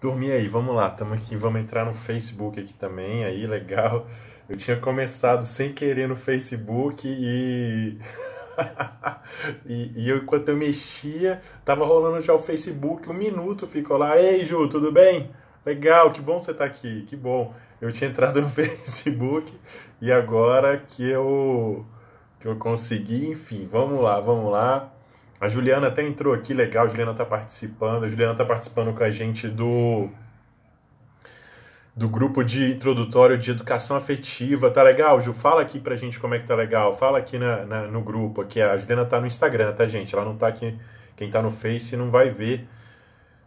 Turminha aí, vamos lá, estamos aqui, vamos entrar no Facebook aqui também, aí, legal. Eu tinha começado sem querer no Facebook e... e, e eu, enquanto eu mexia, tava rolando já o Facebook, um minuto ficou lá, ei Ju, tudo bem? Legal, que bom você tá aqui, que bom. Eu tinha entrado no Facebook e agora que eu, que eu consegui, enfim, vamos lá, vamos lá. A Juliana até entrou aqui, legal, a Juliana está participando. A Juliana está participando com a gente do do grupo de introdutório de educação afetiva. Tá legal, Ju? Fala aqui pra gente como é que tá legal. Fala aqui na, na no grupo. Aqui. A Juliana tá no Instagram, tá, gente? Ela não tá aqui. Quem tá no Face não vai ver.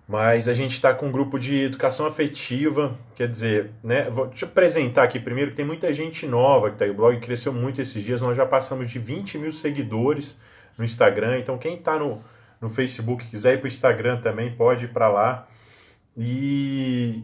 Mas a gente está com um grupo de educação afetiva, quer dizer, né? Vou, eu apresentar aqui primeiro que tem muita gente nova que tá aí. O blog cresceu muito esses dias, nós já passamos de 20 mil seguidores no Instagram. Então, quem está no, no Facebook, quiser ir para o Instagram também, pode ir para lá. E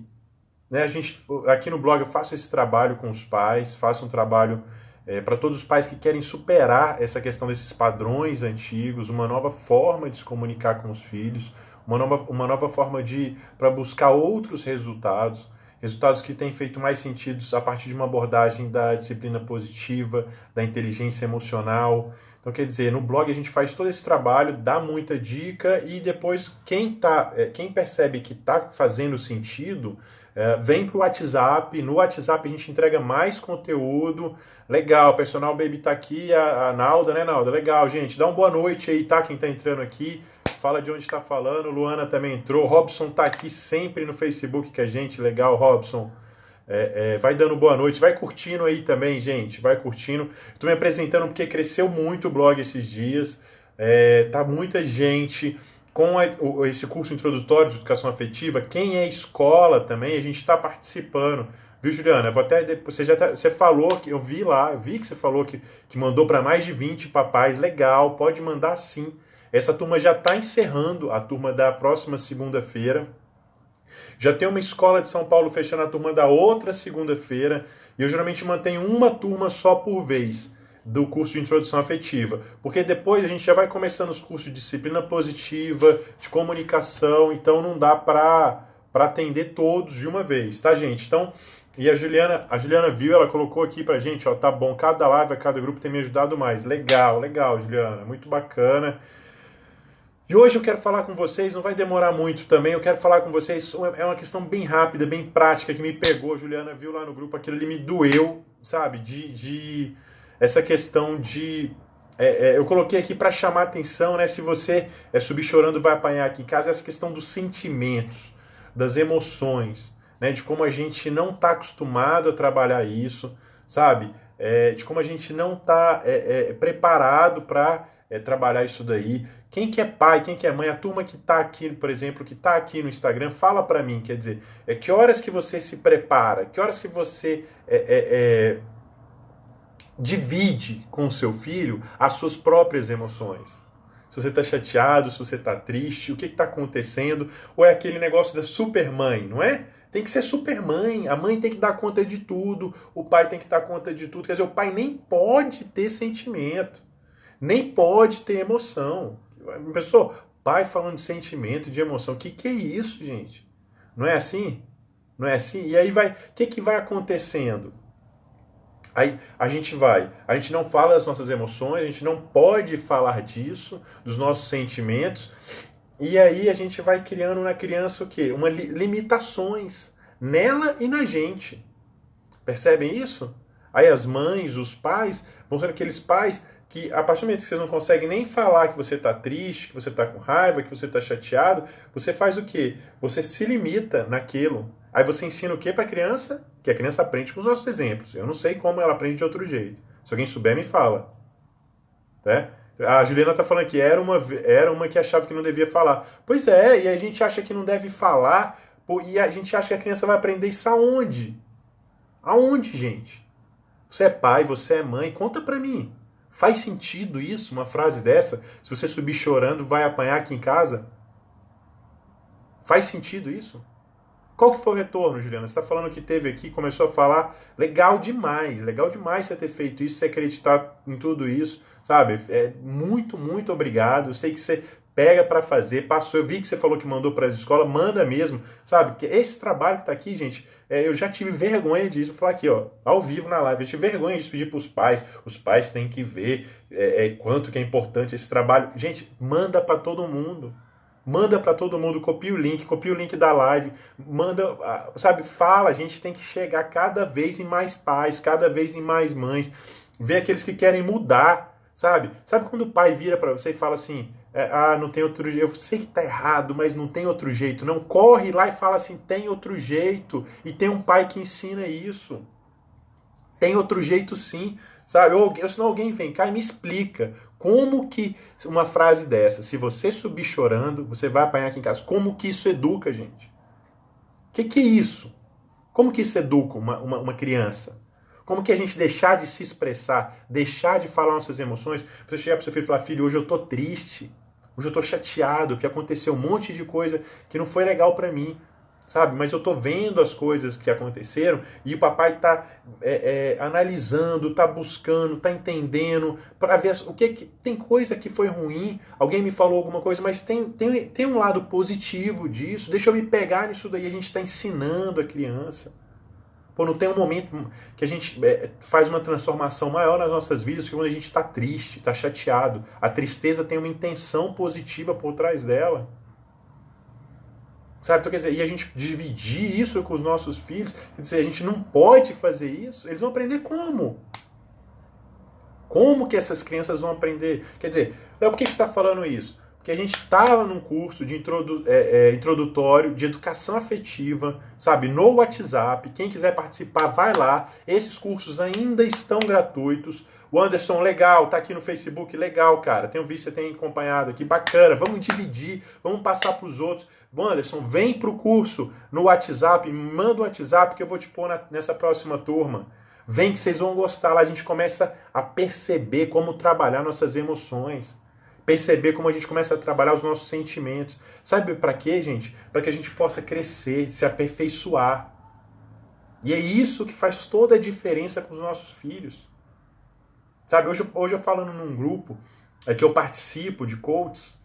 né, a gente, aqui no blog eu faço esse trabalho com os pais, faço um trabalho é, para todos os pais que querem superar essa questão desses padrões antigos, uma nova forma de se comunicar com os filhos, uma nova, uma nova forma de para buscar outros resultados, resultados que têm feito mais sentido a partir de uma abordagem da disciplina positiva, da inteligência emocional. Então, quer dizer, no blog a gente faz todo esse trabalho, dá muita dica e depois quem, tá, é, quem percebe que está fazendo sentido é, vem para o WhatsApp. No WhatsApp a gente entrega mais conteúdo. Legal, o personal baby está aqui, a, a Nalda, né, Nalda? Legal, gente. Dá uma boa noite aí, tá? Quem está entrando aqui. Fala de onde está falando. Luana também entrou. Robson está aqui sempre no Facebook com a gente. Legal, Robson. É, é, vai dando boa noite, vai curtindo aí também, gente, vai curtindo. Estou me apresentando porque cresceu muito o blog esses dias, é, tá muita gente com a, o, esse curso introdutório de educação afetiva. Quem é escola também, a gente está participando. Viu, Juliana? vou até você já tá, você falou que eu vi lá, eu vi que você falou que, que mandou para mais de 20 papais. Legal, pode mandar sim. Essa turma já está encerrando a turma da próxima segunda-feira. Já tem uma escola de São Paulo fechando a turma da outra segunda-feira. E eu geralmente mantenho uma turma só por vez do curso de introdução afetiva, porque depois a gente já vai começando os cursos de disciplina positiva, de comunicação, então não dá para para atender todos de uma vez, tá, gente? Então, e a Juliana, a Juliana viu, ela colocou aqui pra gente, ó, tá bom, cada live, cada grupo tem me ajudado mais. Legal, legal, Juliana, muito bacana. E hoje eu quero falar com vocês, não vai demorar muito também, eu quero falar com vocês, é uma questão bem rápida, bem prática, que me pegou, Juliana viu lá no grupo, aquilo ali me doeu, sabe? De, de essa questão de... É, é, eu coloquei aqui para chamar atenção, né? Se você é subir chorando vai apanhar aqui em casa, essa questão dos sentimentos, das emoções, né? De como a gente não está acostumado a trabalhar isso, sabe? É, de como a gente não está é, é, preparado para é, trabalhar isso daí. Quem que é pai, quem que é mãe, a turma que está aqui, por exemplo, que está aqui no Instagram, fala para mim, quer dizer, é que horas que você se prepara, que horas que você é, é, é, divide com o seu filho as suas próprias emoções. Se você está chateado, se você está triste, o que está acontecendo, ou é aquele negócio da supermãe, não é? Tem que ser supermãe, a mãe tem que dar conta de tudo, o pai tem que dar conta de tudo. Quer dizer, o pai nem pode ter sentimento, nem pode ter emoção. Pessoal, pai falando de sentimento, de emoção. O que, que é isso, gente? Não é assim? Não é assim? E aí vai. O que, que vai acontecendo? Aí a gente vai, a gente não fala das nossas emoções, a gente não pode falar disso, dos nossos sentimentos, e aí a gente vai criando na criança o quê? Uma li limitações nela e na gente. Percebem isso? Aí as mães, os pais, vão ser aqueles pais que a partir do momento que você não consegue nem falar que você está triste, que você está com raiva, que você está chateado, você faz o quê? Você se limita naquilo. Aí você ensina o que para a criança? Que a criança aprende com os nossos exemplos. Eu não sei como ela aprende de outro jeito. Se alguém souber, me fala. Né? A Juliana está falando que era uma, era uma que achava que não devia falar. Pois é, e a gente acha que não deve falar, e a gente acha que a criança vai aprender isso aonde? Aonde, gente? Você é pai, você é mãe, conta para mim. Faz sentido isso, uma frase dessa? Se você subir chorando, vai apanhar aqui em casa? Faz sentido isso? Qual que foi o retorno, Juliana? Você está falando que teve aqui, começou a falar, legal demais, legal demais você ter feito isso, você acreditar em tudo isso, sabe? É muito, muito obrigado. Eu sei que você pega para fazer, passou. Eu vi que você falou que mandou para as escolas, manda mesmo, sabe? Porque esse trabalho que tá aqui, gente, é, eu já tive vergonha disso. Vou falar aqui, ó, ao vivo na live, eu tive vergonha de pedir para os pais. Os pais têm que ver é, é, quanto que é importante esse trabalho. Gente, manda para todo mundo. Manda para todo mundo, copia o link, copia o link da live, manda, sabe, fala, a gente tem que chegar cada vez em mais pais, cada vez em mais mães, ver aqueles que querem mudar, sabe? Sabe quando o pai vira para você e fala assim: é, ah, não tem outro jeito. Eu sei que tá errado, mas não tem outro jeito. Não corre lá e fala assim: tem outro jeito. E tem um pai que ensina isso. Tem outro jeito sim, sabe? Ou, ou senão alguém vem cá e me explica como que uma frase dessa, se você subir chorando, você vai apanhar aqui em casa. Como que isso educa, gente? O que, que é isso? Como que isso educa uma, uma, uma criança? Como que a gente deixar de se expressar, deixar de falar nossas emoções? Você chegar para seu filho e falar, filho, hoje eu tô triste, hoje eu tô chateado, que aconteceu um monte de coisa que não foi legal para mim, sabe? Mas eu tô vendo as coisas que aconteceram e o papai tá é, é, analisando, tá buscando, tá entendendo para ver o que, que tem coisa que foi ruim. Alguém me falou alguma coisa, mas tem, tem, tem um lado positivo disso. Deixa eu me pegar nisso daí. A gente está ensinando a criança. Não tem um momento que a gente é, faz uma transformação maior nas nossas vidas que quando a gente está triste, está chateado. A tristeza tem uma intenção positiva por trás dela. Sabe? Então, quer dizer, e a gente dividir isso com os nossos filhos, quer dizer, a gente não pode fazer isso, eles vão aprender como? Como que essas crianças vão aprender? Quer dizer, Léo, por que você está falando isso? Que a gente estava num curso de introdu é, é, introdutório de educação afetiva, sabe, no WhatsApp. Quem quiser participar, vai lá. Esses cursos ainda estão gratuitos. O Anderson, legal, tá aqui no Facebook, legal, cara. Tenho visto, você tem acompanhado aqui, bacana. Vamos dividir, vamos passar para os outros. Anderson, vem para o curso no WhatsApp, manda o WhatsApp que eu vou te pôr na, nessa próxima turma. Vem que vocês vão gostar lá. A gente começa a perceber como trabalhar nossas emoções perceber como a gente começa a trabalhar os nossos sentimentos. Sabe para quê, gente? Para que a gente possa crescer, se aperfeiçoar. E é isso que faz toda a diferença com os nossos filhos. Sabe, hoje, hoje eu falando num grupo é que eu participo de coaches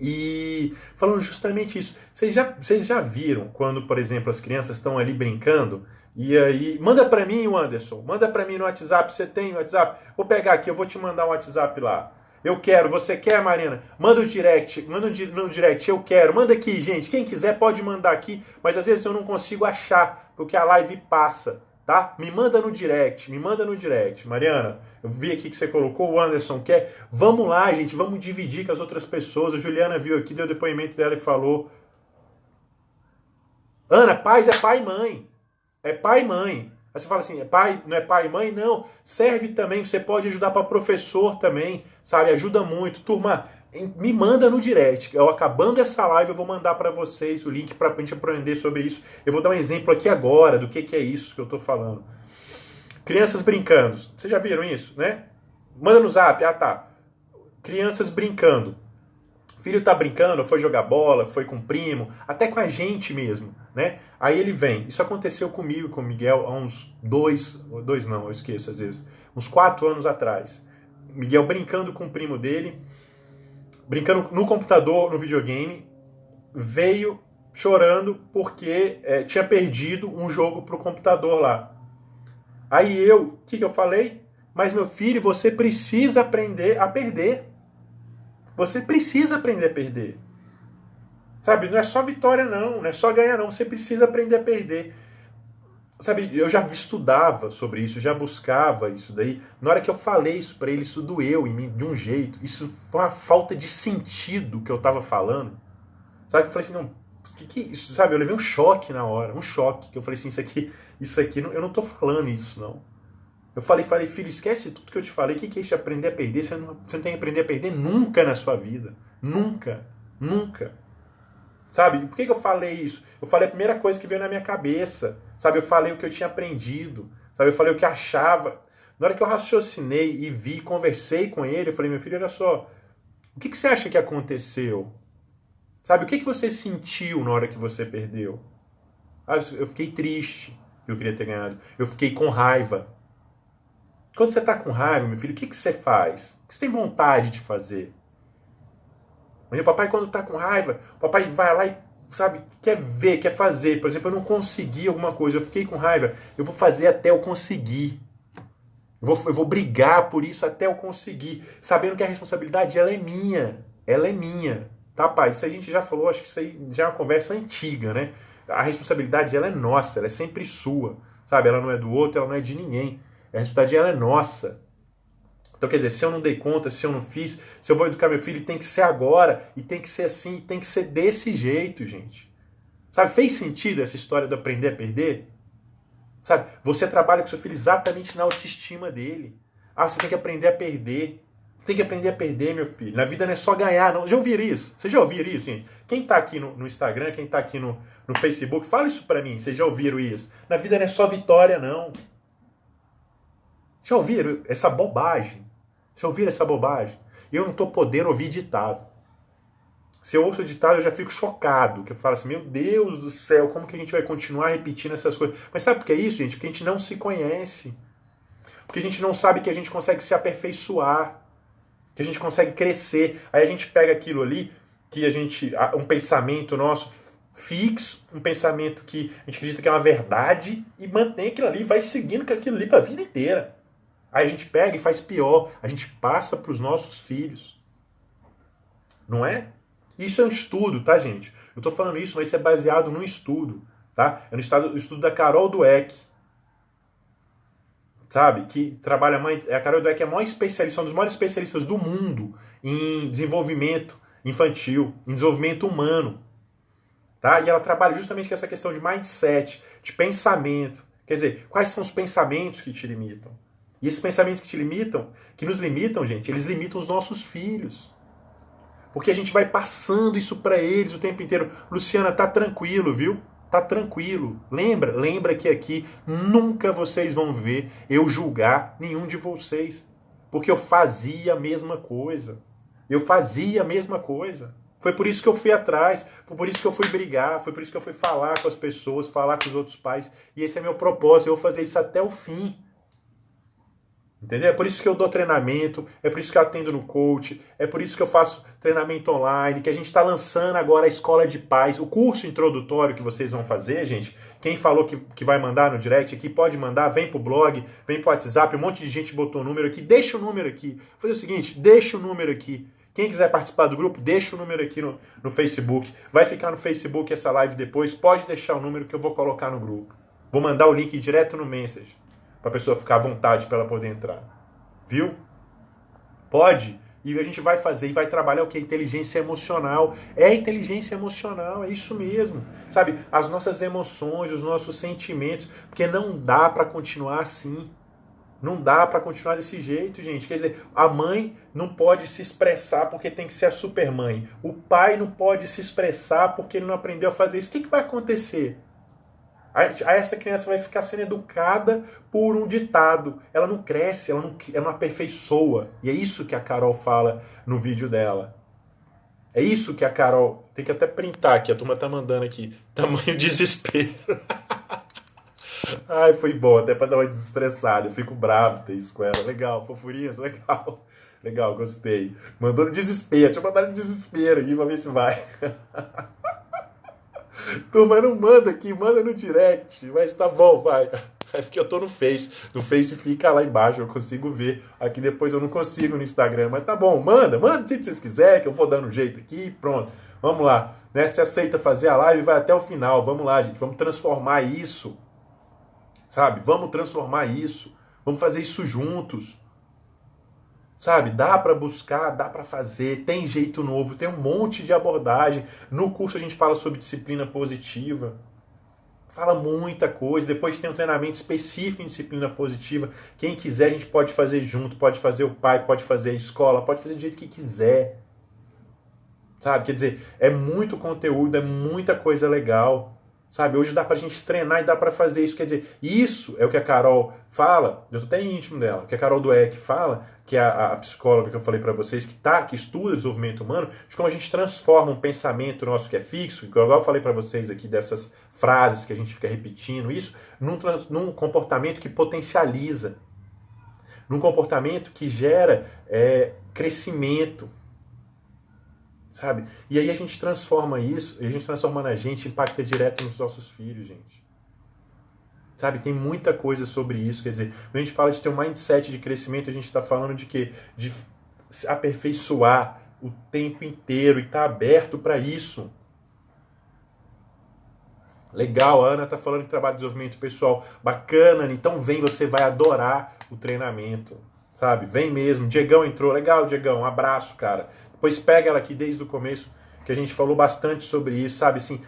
e falando justamente isso. Vocês já, vocês já viram quando, por exemplo, as crianças estão ali brincando e aí, manda para mim, Anderson, manda para mim no WhatsApp, você tem o WhatsApp? Vou pegar aqui, eu vou te mandar um WhatsApp lá. Eu quero, você quer, Marina? Manda o direct, manda no direct, eu quero. Manda aqui, gente. Quem quiser pode mandar aqui, mas às vezes eu não consigo achar, porque a live passa, tá? Me manda no direct, me manda no direct. Mariana, eu vi aqui que você colocou, o Anderson quer. Vamos lá, gente, vamos dividir com as outras pessoas. A Juliana viu aqui, deu depoimento dela e falou. Ana, paz é pai e mãe. É pai e mãe. Aí você fala assim, é pai, não é pai e mãe? Não, serve também, você pode ajudar para professor também, sabe? Ajuda muito. Turma, me manda no direct. Eu acabando essa live, eu vou mandar para vocês o link para a gente aprender sobre isso. Eu vou dar um exemplo aqui agora do que, que é isso que eu estou falando. Crianças brincando. Vocês já viram isso, né? Manda no zap. Ah, tá. Crianças brincando. O filho tá brincando, foi jogar bola, foi com o primo, até com a gente mesmo, né? Aí ele vem. Isso aconteceu comigo com o Miguel há uns dois, dois não, eu esqueço às vezes, uns quatro anos atrás. Miguel brincando com o primo dele, brincando no computador, no videogame, veio chorando porque é, tinha perdido um jogo pro computador lá. Aí eu, o que, que eu falei? Mas meu filho, você precisa aprender a perder. Você precisa aprender a perder. Sabe, não é só vitória não, não é só ganhar não, você precisa aprender a perder. Sabe, eu já estudava sobre isso, já buscava isso daí. Na hora que eu falei isso para ele, isso doeu em mim de um jeito. Isso foi uma falta de sentido que eu tava falando. Sabe, eu falei assim, não, que que isso, sabe, eu levei um choque na hora, um choque, que eu falei assim, isso aqui, isso aqui, eu não tô falando isso não. Eu falei, falei, filho, esquece tudo que eu te falei. O que, é isso de aprender a perder? Você não, você não tem que aprender a perder nunca na sua vida. Nunca. Nunca. Sabe? Por que, que eu falei isso? Eu falei a primeira coisa que veio na minha cabeça. Sabe? Eu falei o que eu tinha aprendido. Sabe? Eu falei o que achava. Na hora que eu raciocinei e vi, conversei com ele, eu falei, meu filho, olha só. O que, que você acha que aconteceu? Sabe? O que, que você sentiu na hora que você perdeu? Ah, eu fiquei triste que eu queria ter ganhado. Eu fiquei com raiva quando você está com raiva, meu filho, o que, que você faz? O que você tem vontade de fazer? O papai, quando está com raiva, o papai vai lá e, sabe, quer ver, quer fazer. Por exemplo, eu não consegui alguma coisa, eu fiquei com raiva, eu vou fazer até eu conseguir. Eu vou, eu vou brigar por isso até eu conseguir, sabendo que a responsabilidade ela é minha. Ela é minha. Tá, pai? Isso a gente já falou, acho que isso aí já é uma conversa antiga, né? A responsabilidade ela é nossa, ela é sempre sua. Sabe? Ela não é do outro, ela não é de ninguém. A responsabilidade é nossa. Então, quer dizer, se eu não dei conta, se eu não fiz, se eu vou educar meu filho, tem que ser agora, e tem que ser assim, tem que ser desse jeito, gente. Sabe, fez sentido essa história do aprender a perder? Sabe, você trabalha com seu filho exatamente na autoestima dele. Ah, você tem que aprender a perder. Tem que aprender a perder, meu filho. Na vida não é só ganhar, não. Já ouviram isso? Vocês já ouviram isso, gente? Quem está aqui no, no, Instagram, quem está aqui no, no Facebook, fala isso para mim. Vocês já ouviram isso? Na vida não é só vitória, não. Já ouviram essa bobagem? Já ouviram essa bobagem? Eu não estou podendo ouvir ditado. Se eu ouço ditado, eu já fico chocado. Que eu falo assim, meu Deus do céu, como que a gente vai continuar repetindo essas coisas? Mas sabe por que é isso, gente? Porque a gente não se conhece. Porque a gente não sabe que a gente consegue se aperfeiçoar que a gente consegue crescer. Aí a gente pega aquilo ali, que a gente. um pensamento nosso fixo, um pensamento que a gente acredita que é uma verdade, e mantém aquilo ali, vai seguindo com aquilo ali para a vida inteira. Aí a gente pega e faz pior, a gente passa para os nossos filhos. Não é? Isso é um estudo, tá, gente? Eu estou falando isso, mas isso é baseado num estudo, tá? É no estudo, da Carol Dweck sabe? Que trabalha mais. A Carol Dweck é a maior especialista, um dos maiores especialistas do mundo em desenvolvimento infantil, em desenvolvimento humano. Tá? E ela trabalha justamente com essa questão de mindset, de pensamento. Quer dizer, quais são os pensamentos que te limitam? E esses pensamentos que te limitam, que nos limitam, gente, eles limitam os nossos filhos. Porque a gente vai passando isso para eles o tempo inteiro. Luciana, tá tranquilo, viu? Tá tranquilo. Lembra? Lembra que aqui nunca vocês vão ver eu julgar nenhum de vocês. Porque eu fazia a mesma coisa. Eu fazia a mesma coisa. Foi por isso que eu fui atrás, foi por isso que eu fui brigar, foi por isso que eu fui falar com as pessoas, falar com os outros pais. E esse é meu propósito, eu vou fazer isso até o fim. Entendeu? É por isso que eu dou treinamento, é por isso que eu atendo no coach, é por isso que eu faço treinamento online, que a gente está lançando agora a Escola de Paz, o curso introdutório que vocês vão fazer, gente. Quem falou que, que vai mandar no direct aqui, pode mandar, vem pro blog, vem pro WhatsApp, um monte de gente botou o número aqui, deixa o número aqui. Vou fazer o seguinte, deixa o número aqui. Quem quiser participar do grupo, deixa o número aqui no, no Facebook. Vai ficar no Facebook essa live depois, pode deixar o número que eu vou colocar no grupo. Vou mandar o link direto no message para a pessoa ficar à vontade para ela poder entrar. Viu? Pode. E a gente vai fazer e vai trabalhar o que? Inteligência emocional. É inteligência emocional, é isso mesmo. Sabe? As nossas emoções, os nossos sentimentos. Porque não dá para continuar assim. Não dá para continuar desse jeito, gente. Quer dizer, a mãe não pode se expressar porque tem que ser a supermãe. O pai não pode se expressar porque ele não aprendeu a fazer isso. O que, que vai acontecer? Essa criança vai ficar sendo educada por um ditado. Ela não cresce, ela não, ela não aperfeiçoa. E é isso que a Carol fala no vídeo dela. É isso que a Carol. Tem que até printar aqui, a turma tá mandando aqui. Tamanho desespero. Ai, foi bom, até pra dar uma desestressada. Eu fico bravo ter isso com ela. Legal, fofurinhas, legal. Legal, gostei. Mandou no desespero. Deixa eu mandar no desespero aqui pra ver se vai. Turma, não manda aqui, manda no direct. Mas tá bom, vai. É porque eu tô no Face. No Face fica lá embaixo, eu consigo ver. Aqui depois eu não consigo no Instagram. Mas tá bom, manda, manda se vocês quiserem, que eu vou dando um jeito aqui pronto. Vamos lá. Né? Se aceita fazer a live, vai até o final. Vamos lá, gente. Vamos transformar isso. Sabe? Vamos transformar isso. Vamos fazer isso juntos. Sabe, dá para buscar, dá para fazer, tem jeito novo, tem um monte de abordagem. No curso a gente fala sobre disciplina positiva. Fala muita coisa. Depois tem um treinamento específico em disciplina positiva. Quem quiser, a gente pode fazer junto, pode fazer o pai, pode fazer a escola, pode fazer do jeito que quiser. Sabe? Quer dizer, é muito conteúdo, é muita coisa legal. Sabe, hoje dá pra gente treinar e dá para fazer isso. Quer dizer, isso é o que a Carol fala, eu tô até íntimo dela, que a Carol Dueck fala, que é a, a psicóloga que eu falei para vocês, que tá, que estuda desenvolvimento humano, de como a gente transforma um pensamento nosso que é fixo, que eu falei para vocês aqui dessas frases que a gente fica repetindo, isso, num, num comportamento que potencializa, num comportamento que gera é, crescimento, sabe? E aí a gente transforma isso, a gente transforma na gente, impacta direto nos nossos filhos, gente. Sabe, tem muita coisa sobre isso. Quer dizer, quando a gente fala de ter um mindset de crescimento, a gente está falando de quê? De aperfeiçoar o tempo inteiro e estar tá aberto para isso. Legal, a Ana tá falando de trabalho de desenvolvimento pessoal. Bacana, então vem, você vai adorar o treinamento. Sabe? Vem mesmo. Diegão entrou. Legal, Diegão. Um abraço, cara. Depois pega ela aqui desde o começo, que a gente falou bastante sobre isso, sabe? Assim,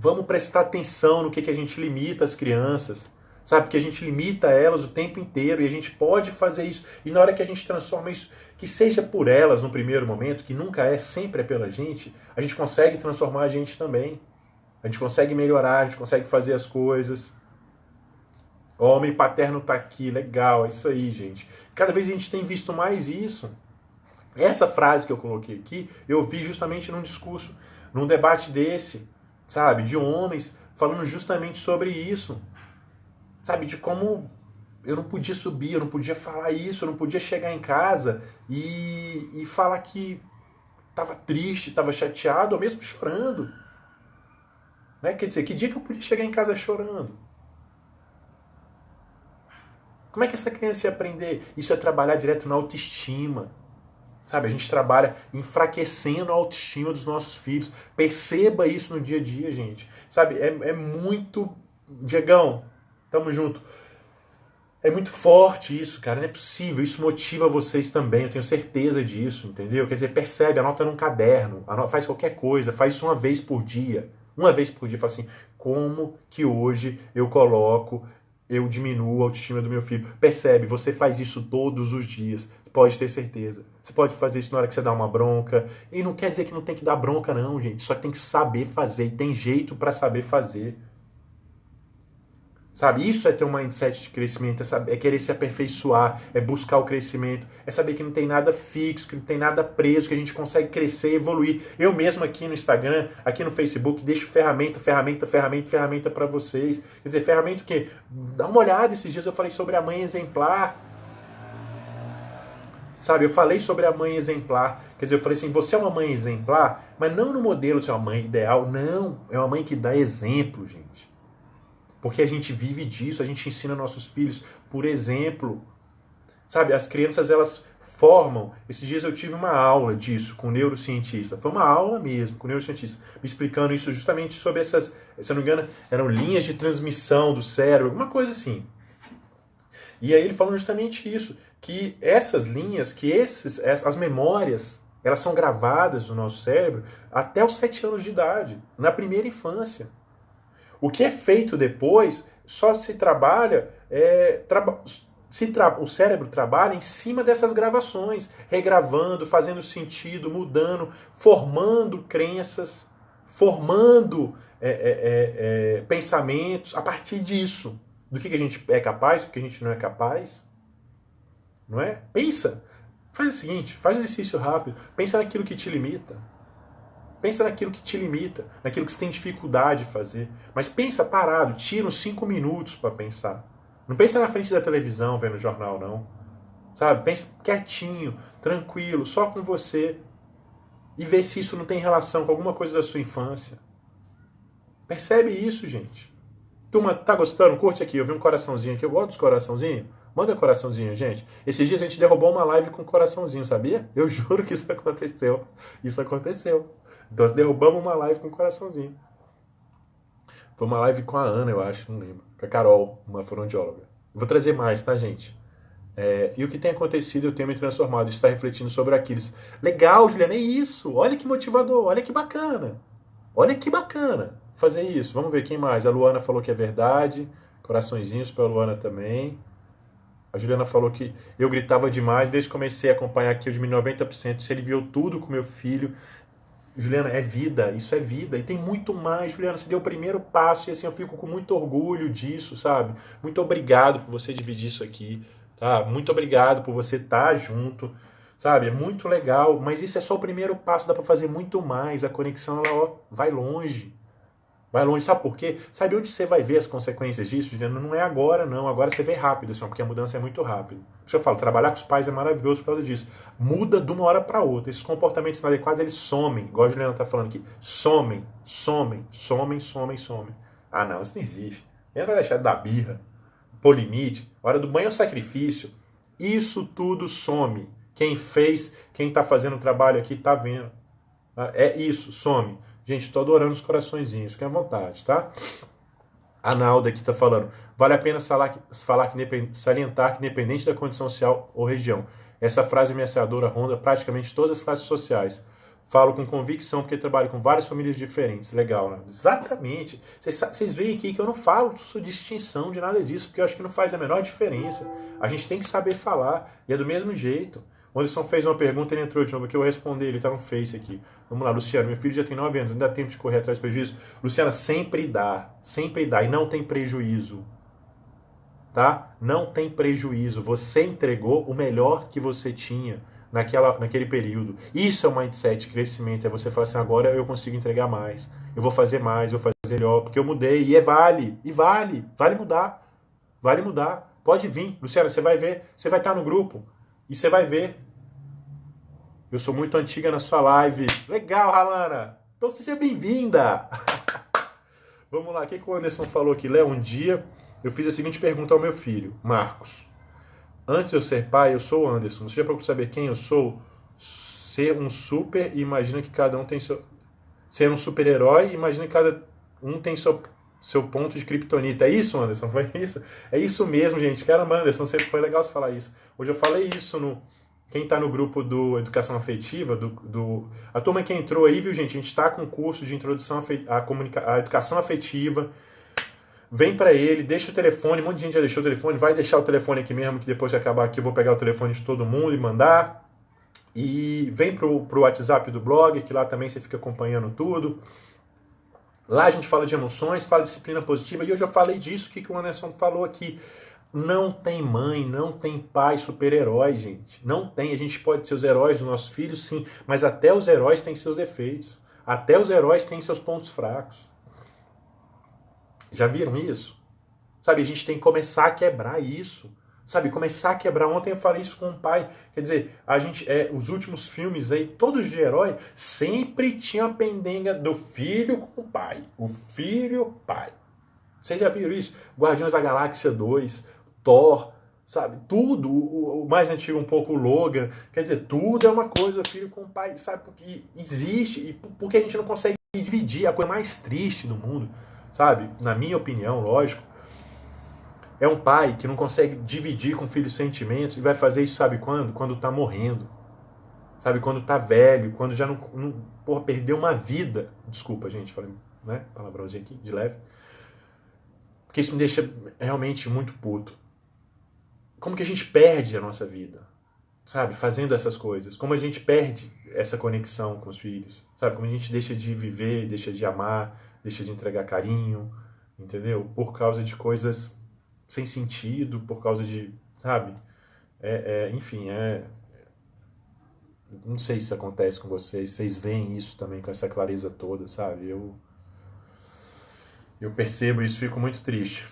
vamos prestar atenção no que, que a gente limita as crianças. Sabe? Porque a gente limita elas o tempo inteiro e a gente pode fazer isso. E na hora que a gente transforma isso, que seja por elas no primeiro momento, que nunca é, sempre é pela gente, a gente consegue transformar a gente também. A gente consegue melhorar, a gente consegue fazer as coisas. O homem paterno tá aqui, legal, é isso aí, gente. Cada vez a gente tem visto mais isso. Essa frase que eu coloquei aqui, eu vi justamente num discurso, num debate desse, sabe, de homens falando justamente sobre isso. Sabe, de como eu não podia subir, eu não podia falar isso, eu não podia chegar em casa e, e falar que estava triste, estava chateado, ou mesmo chorando. Né? Quer dizer, que dia que eu podia chegar em casa chorando? Como é que essa criança ia aprender? Isso é trabalhar direto na autoestima. Sabe, a gente trabalha enfraquecendo a autoestima dos nossos filhos. Perceba isso no dia a dia, gente. Sabe, é, é muito. Diegão, tamo junto. É muito forte isso, cara. Não é possível. Isso motiva vocês também. Eu tenho certeza disso, entendeu? Quer dizer, percebe, anota num caderno, anota, faz qualquer coisa, faz isso uma vez por dia uma vez por dia, fala assim: como que hoje eu coloco, eu diminuo a autoestima do meu filho? Percebe, você faz isso todos os dias, pode ter certeza. Você pode fazer isso na hora que você dá uma bronca. E não quer dizer que não tem que dar bronca, não, gente. Só que tem que saber fazer. E tem jeito para saber fazer. Sabe? Isso é ter um mindset de crescimento, é, saber, é, querer se aperfeiçoar, é buscar o crescimento, é saber que não tem nada fixo, que não tem nada preso, que a gente consegue crescer, evoluir. Eu mesmo aqui no Instagram, aqui no Facebook, deixo ferramenta, ferramenta, ferramenta, ferramenta para vocês. Quer dizer, ferramenta o quê? Dá uma olhada, esses dias eu falei sobre a mãe exemplar. Sabe, eu falei sobre a mãe exemplar. Quer dizer, eu falei assim, você é uma mãe exemplar, mas não no modelo de uma mãe ideal, não. É uma mãe que dá exemplo, gente. Porque a gente vive disso, a gente ensina nossos filhos por exemplo. Sabe, as crianças elas formam. Esses dias eu tive uma aula disso com um neurocientista. Foi uma aula mesmo com um neurocientista, me explicando isso justamente sobre essas, se eu não me engano, eram linhas de transmissão do cérebro, alguma coisa assim. E aí ele falou justamente isso, que essas linhas, que esses, as memórias, elas são gravadas no nosso cérebro até os sete anos de idade, na primeira infância. O que é feito depois só se trabalha, é, se tra, o cérebro trabalha em cima dessas gravações, regravando, fazendo sentido, mudando, formando crenças, formando é, é, é, é pensamentos a partir disso. Do que, que a gente é capaz, do que a gente não é capaz. Não é? Pensa. Faz o seguinte, faz um exercício rápido. Pensa naquilo que te limita. Pensa naquilo que te limita, naquilo que você tem dificuldade de fazer. Mas pensa parado, tira uns cinco minutos para pensar. Não pensa na frente da televisão vendo jornal, não. Sabe? Pensa quietinho, tranquilo, só com você. E vê se isso não tem relação com alguma coisa da sua infância. Percebe isso, gente. Turma, tá gostando? Curte aqui. Eu vi um coraçãozinho aqui. Eu gosto dos coraçãozinhos. Manda coraçãozinho, gente. Esses dias a gente derrubou uma live com coraçãozinho, sabia? Eu juro que isso aconteceu. Isso aconteceu. Nós derrubamos uma live com um coraçãozinho. Foi uma live com a Ana, eu acho, não lembro. Com a Carol, uma fonoaudióloga. Vou trazer mais, tá, gente? É, e o que tem acontecido, eu tenho me transformado, está refletindo sobre Aquiles. Legal, Juliana, é isso. Olha que motivador, olha que bacana. Olha que bacana fazer isso. Vamos ver quem mais. A Luana falou que é verdade. Coraçõezinhos para a Luana também. A Juliana falou que eu gritava demais desde que comecei a acompanhar aqui, eu diminui 90%. Se ele viu tudo com meu filho, Juliana, é vida, isso é vida. E tem muito mais, Juliana. Você deu o primeiro passo e assim eu fico com muito orgulho disso, sabe? Muito obrigado por você dividir isso aqui, tá? Muito obrigado por você estar tá junto, sabe? É muito legal, mas isso é só o primeiro passo, dá para fazer muito mais. A conexão ela ó, vai longe. Vai longe, sabe por quê? Sabe onde você vai ver as consequências disso? Dizendo, não é agora, não. Agora você vê rápido, assim, porque a mudança é muito rápida. Por isso eu falo, trabalhar com os pais é maravilhoso por causa disso. Muda de uma hora para outra. Esses comportamentos inadequados, eles somem. Igual a Juliana está falando aqui. Somem, somem, somem, somem, somem. Ah, não, isso não existe. Nem vai deixar de dar birra, pôr limite. Hora do banho é sacrifício. Isso tudo some. Quem fez, quem está fazendo o trabalho aqui, está vendo. É isso, some. Gente, estou adorando os coraçõezinhos, fiquem à vontade, tá? A Nalda aqui está falando. Vale a pena falar, que, salientar que, independente da condição social ou região, essa frase ameaçadora ronda praticamente todas as classes sociais. Falo com convicção porque trabalho com várias famílias diferentes. Legal, né? Exatamente. Vocês veem aqui que eu não falo distinção de nada disso, porque eu acho que não faz a menor diferença. A gente tem que saber falar, e é do mesmo jeito. O Anderson fez uma pergunta, ele entrou de novo aqui, eu vou responder, ele está no Face aqui. Vamos lá, Luciano, meu filho já tem 9 anos, ainda dá tempo de correr atrás do prejuízo? Luciana, sempre dá, sempre dá, e não tem prejuízo. Tá? Não tem prejuízo. Você entregou o melhor que você tinha naquela, naquele período. Isso é o mindset crescimento, é você falar assim, agora eu consigo entregar mais, eu vou fazer mais, eu vou fazer melhor, porque eu mudei, e é vale, e vale, vale mudar, vale mudar. Pode vir, Luciana, você vai ver, você vai estar no grupo, e você vai ver eu sou muito antiga na sua live. Legal, Ralana! Então seja bem-vinda! Vamos lá, o que, o Anderson falou aqui? Léo, um dia eu fiz a seguinte pergunta ao meu filho, Marcos. Antes de eu ser pai, eu sou o Anderson. Você já procurou saber quem eu sou? Ser um super e imagina que cada um tem seu. Ser um super-herói, imagina que cada um tem seu, seu ponto de kryptonita. É isso, Anderson? Foi isso? É isso mesmo, gente. Caramba, Anderson, sempre foi legal você falar isso. Hoje eu falei isso no, quem está no grupo do Educação Afetiva, do, do, a turma que entrou aí, viu, gente? A gente está com um curso de introdução à, à educação afetiva. Vem para ele, deixa o telefone. Um monte de gente já deixou o telefone. Vai deixar o telefone aqui mesmo, que depois de acabar aqui eu vou pegar o telefone de todo mundo e mandar. E vem pro, pro WhatsApp do blog, que lá também você fica acompanhando tudo. Lá a gente fala de emoções, fala de disciplina positiva. E hoje eu falei disso que, que o Anderson falou aqui. Não tem mãe, não tem pai super-herói, gente. Não tem. A gente pode ser os heróis dos nossos filhos, sim, mas até os heróis têm seus defeitos. Até os heróis têm seus pontos fracos. Já viram isso? Sabe, a gente tem que começar a quebrar isso. Sabe, começar a quebrar. Ontem eu falei isso com o pai. Quer dizer, a gente, é, os últimos filmes aí, todos de herói, sempre tinha a pendenga do filho com o pai. O filho pai. Vocês já viram isso? Guardiões da Galáxia 2, Thor, sabe? Tudo, o, mais antigo um pouco o Logan, quer dizer, tudo é uma coisa, filho com pai, sabe? Porque existe, e porque a gente não consegue dividir, a coisa mais triste do mundo, sabe? Na minha opinião, lógico, é um pai que não consegue dividir com o filho sentimentos e vai fazer isso, sabe quando? Quando tá morrendo. Sabe, quando tá velho, quando já não, não porra, perdeu uma vida. Desculpa, gente, falei, né? Palavrãozinho aqui, de leve. Porque isso me deixa realmente muito puto como que a gente perde a nossa vida, sabe? Fazendo essas coisas. Como a gente perde essa conexão com os filhos, sabe? Como a gente deixa de viver, deixa de amar, deixa de entregar carinho, entendeu? Por causa de coisas sem sentido, por causa de, sabe? É, é, enfim, é. Não sei se acontece com vocês, vocês veem isso também com essa clareza toda, sabe? Eu, eu percebo isso, fico muito triste.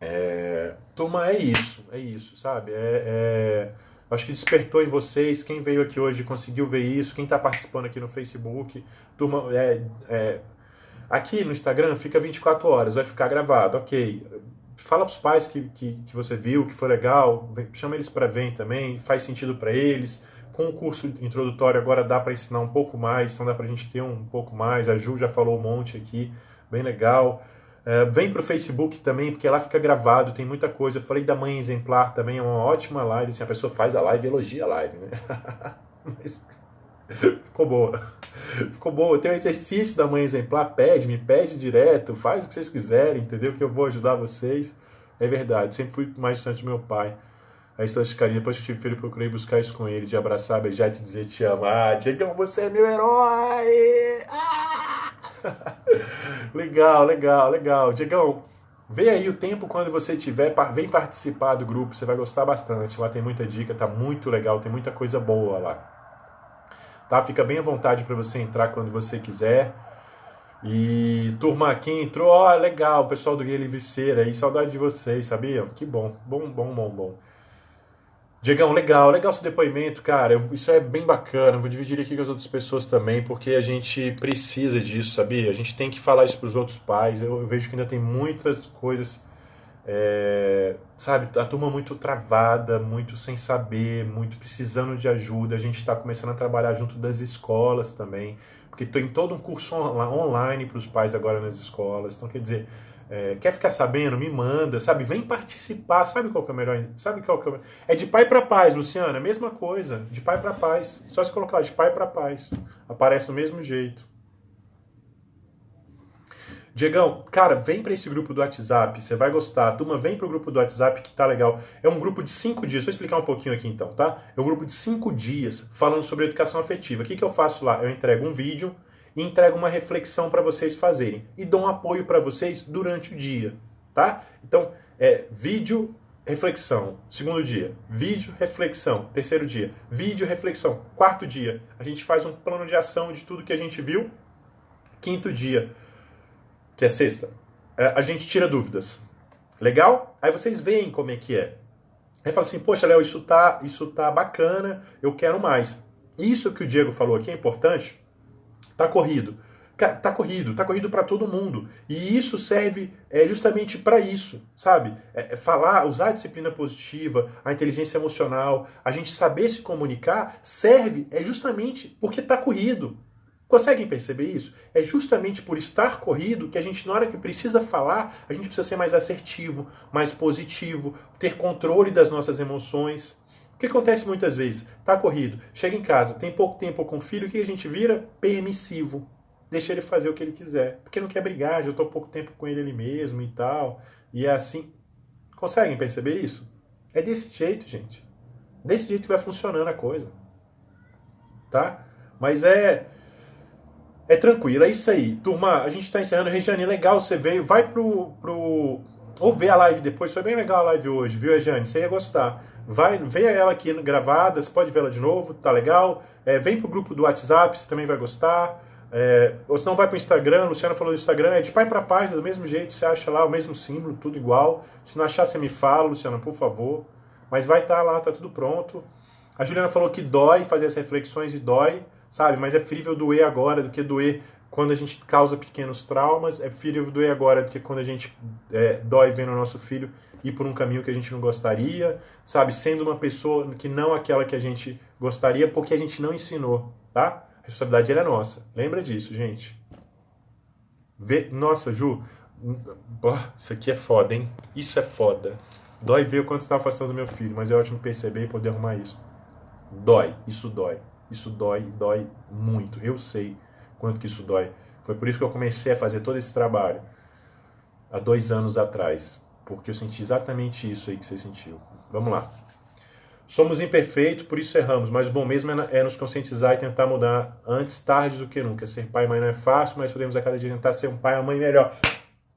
É, turma, é isso, é isso, sabe? É, é, acho que despertou em vocês, quem veio aqui hoje conseguiu ver isso, quem está participando aqui no Facebook, turma, é, é, aqui no Instagram fica 24 horas, vai ficar gravado, ok. Fala para os pais que, que, que, você viu, que foi legal, chama eles para ver também, faz sentido para eles. Com o curso introdutório agora dá para ensinar um pouco mais, então dá para a gente ter um pouco mais. A Ju já falou um monte aqui, bem legal. Uh, vem para o Facebook também, porque lá fica gravado, tem muita coisa. Eu falei da Mãe Exemplar também, é uma ótima live. Assim, a pessoa faz a live e elogia a live, né? Mas ficou boa. Ficou boa. Tem um exercício da Mãe Exemplar, pede, me pede direto, faz o que vocês quiserem, entendeu? Que eu vou ajudar vocês. É verdade, sempre fui mais distante do meu pai. A carinho, depois que tive filho, procurei buscar isso com ele, de abraçar, beijar te dizer te amo. Ah, Diegão, você é meu herói! Ah! legal, legal, legal. Diegão, vê aí o tempo quando você tiver, vem participar do grupo, você vai gostar bastante. Lá tem muita dica, tá muito legal, tem muita coisa boa lá. Tá? Fica bem à vontade para você entrar quando você quiser. E turma, quem entrou, ó, legal, o pessoal do Guia Livriceira aí, saudade de vocês, sabiam? Que bom, bom, bom, bom, bom. Diegão, legal, legal seu depoimento, cara. Eu, isso é bem bacana. Vou dividir aqui com as outras pessoas também, porque a gente precisa disso, sabia? A gente tem que falar isso para os outros pais. Eu, eu, vejo que ainda tem muitas coisas, é, sabe? A turma muito travada, muito sem saber, muito precisando de ajuda. A gente está começando a trabalhar junto das escolas também, porque tem todo um curso online para os pais agora nas escolas. Então, quer dizer, é, quer ficar sabendo? Me manda, sabe? Vem participar. Sabe qual que é o melhor? Sabe qual que é o... É de pai para paz, Luciana. Mesma coisa. De pai para paz. Só se colocar de pai para paz. Aparece do mesmo jeito. Diegão, cara, vem para esse grupo do WhatsApp, você vai gostar. Turma, vem pro grupo do WhatsApp que tá legal. É um grupo de cinco dias, vou explicar um pouquinho aqui então, tá? É um grupo de cinco dias falando sobre educação afetiva. O que, que eu faço lá? Eu entrego um vídeo e entrego uma reflexão para vocês fazerem e dou um apoio para vocês durante o dia, tá? Então, é vídeo, reflexão, segundo dia, vídeo, reflexão, terceiro dia, vídeo, reflexão, quarto dia, a gente faz um plano de ação de tudo que a gente viu, quinto dia, que é sexta, é, a gente tira dúvidas. Legal? Aí vocês veem como é que é. Aí fala assim, poxa, Léo, isso tá, isso tá bacana, eu quero mais. Isso que o Diego falou aqui é importante, Tá corrido. Tá corrido, tá corrido para todo mundo. E isso serve é, justamente para isso, sabe? É, é, falar, usar a disciplina positiva, a inteligência emocional, a gente saber se comunicar, serve é justamente porque tá corrido. Conseguem perceber isso? É justamente por estar corrido que a gente, na hora que precisa falar, a gente precisa ser mais assertivo, mais positivo, ter controle das nossas emoções. O que acontece muitas vezes? Tá corrido, chega em casa, tem pouco tempo com o filho, o que a gente vira? Permissivo. Deixa ele fazer o que ele quiser. Porque não quer brigar, já estou pouco tempo com ele ali mesmo e tal. E é assim. Conseguem perceber isso? É desse jeito, gente. Desse jeito que vai funcionando a coisa. Tá? Mas é. É tranquilo, é isso aí. Turma, a gente está encerrando. Regiane, legal, você veio. Vai pro, pro. Ou ver a live depois. Foi bem legal a live hoje, viu, Regiane? Você ia gostar. Vai, veja ela aqui gravada, você pode vê-la de novo, tá legal. É, vem pro grupo do WhatsApp, você também vai gostar. É, ou se não vai pro Instagram, Luciana falou do Instagram, é de pai para paz, é do mesmo jeito, você acha lá o mesmo símbolo, tudo igual. Se não achar, você me fala, Luciana, por favor. Mas vai estar tá lá, tá tudo pronto. A Juliana falou que dói fazer as reflexões e dói, sabe? Mas é preferível doer agora do que doer quando a gente causa pequenos traumas. É preferível doer agora do que quando a gente é, dói vendo o nosso filho ir por um caminho que a gente não gostaria, sabe? Sendo uma pessoa que não aquela que a gente gostaria, porque a gente não ensinou, tá? A responsabilidade é nossa. Lembra disso, gente. Vê... Nossa, Ju, isso aqui é foda, hein? Isso é foda. Dói ver o quanto está afastando do meu filho, mas é ótimo perceber e poder arrumar isso. Dói, isso dói. Isso dói, dói muito. Eu sei quanto que isso dói. Foi por isso que eu comecei a fazer todo esse trabalho há dois anos atrás porque eu senti exatamente isso aí que você sentiu. Vamos lá. Somos imperfeitos, por isso erramos, mas o bom mesmo é, é nos conscientizar e tentar mudar antes tarde do que nunca. Ser pai e mãe não é fácil, mas podemos a cada dia tentar ser um pai ou mãe melhor.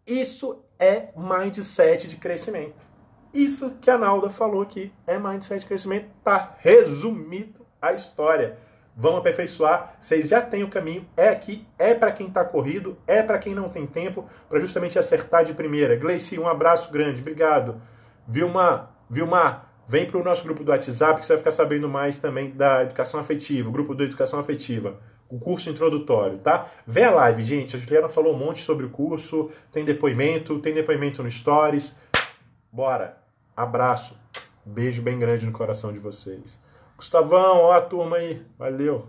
Isso é mindset de crescimento. Isso que a Nalda falou aqui é mindset de crescimento. Tá resumido a história. Vamos aperfeiçoar. Vocês já têm o caminho. É aqui, é para quem está corrido, é para quem não tem tempo, para justamente acertar de primeira. Gleice, um abraço grande, obrigado. Vilma, Vilma, vem para o nosso grupo do WhatsApp que você vai ficar sabendo mais também da educação afetiva, o grupo da educação afetiva, o curso introdutório, tá? Vê a live, gente. A Juliana falou um monte sobre o curso, tem depoimento, tem depoimento no Stories. Bora. Abraço. Beijo bem grande no coração de vocês. Gustavão, ó a turma aí. Valeu.